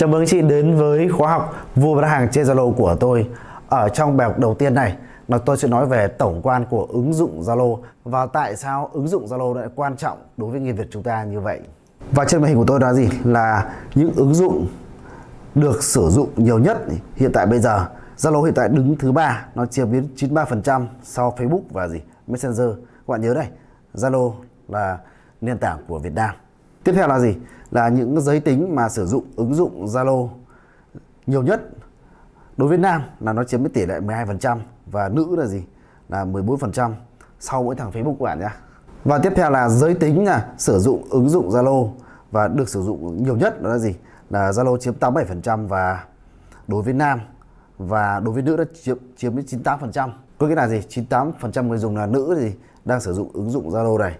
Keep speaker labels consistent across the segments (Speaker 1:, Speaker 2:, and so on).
Speaker 1: Chào mừng chị đến với khóa học vua bán hàng trên Zalo của tôi. Ở trong bài học đầu tiên này là tôi sẽ nói về tổng quan của ứng dụng Zalo và tại sao ứng dụng Zalo lại quan trọng đối với người Việt chúng ta như vậy. Và trên màn hình của tôi là gì? Là những ứng dụng được sử dụng nhiều nhất hiện tại bây giờ. Zalo hiện tại đứng thứ ba, nó chiếm đến 93% sau Facebook và gì? Messenger. Các bạn nhớ đây, Zalo là nền tảng của Việt Nam. Tiếp theo là gì? Là những giới tính mà sử dụng ứng dụng Zalo nhiều nhất đối với nam là nó chiếm tỷ lệ 12% và nữ là gì? Là 14% sau mỗi thằng Facebook của bạn nhé. Và tiếp theo là giới tính là sử dụng ứng dụng Zalo và được sử dụng nhiều nhất đó là gì? Là Zalo chiếm 87% và đối với nam và đối với nữ đã chiếm chiếm đến 98%. Có nghĩa là gì? 98% người dùng là nữ gì đang sử dụng ứng dụng Zalo này.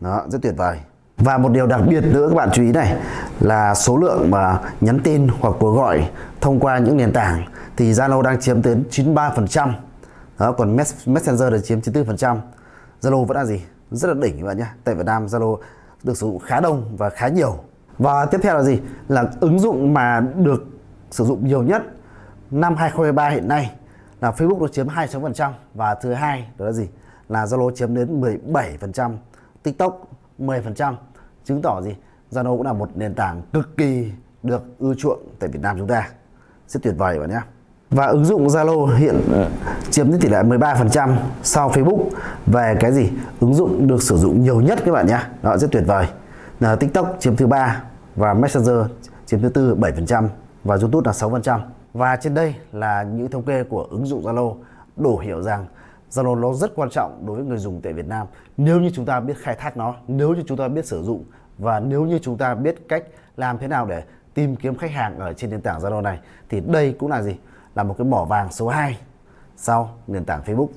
Speaker 1: Đó, rất tuyệt vời. Và một điều đặc biệt nữa các bạn chú ý này là số lượng mà nhắn tin hoặc cuộc gọi thông qua những nền tảng thì Zalo đang chiếm đến 93%. Đó, còn Messenger là chiếm 94%. Zalo vẫn là gì? Rất là đỉnh các bạn nhé. Tại Việt Nam Zalo được sử dụng khá đông và khá nhiều. Và tiếp theo là gì? Là ứng dụng mà được sử dụng nhiều nhất năm 2023 hiện nay là Facebook nó chiếm 26% và thứ hai đó là gì? Là Zalo chiếm đến 17%, TikTok 10%, chứng tỏ gì? Zalo cũng là một nền tảng cực kỳ được ưa chuộng tại Việt Nam chúng ta. Rất tuyệt vời bạn nhé. Và ứng dụng Zalo hiện chiếm đến tỷ lệ 13% sau Facebook về cái gì? Ứng dụng được sử dụng nhiều nhất các bạn nhé. Đó rất tuyệt vời. Là TikTok chiếm thứ ba và Messenger chiếm thứ tư 7% và YouTube là 6%. Và trên đây là những thống kê của ứng dụng Zalo đủ hiểu rằng Zalo nó rất quan trọng đối với người dùng tại Việt Nam nếu như chúng ta biết khai thác nó, nếu như chúng ta biết sử dụng và nếu như chúng ta biết cách làm thế nào để tìm kiếm khách hàng ở trên nền tảng Zalo này thì đây cũng là gì? Là một cái mỏ vàng số 2 sau nền tảng Facebook.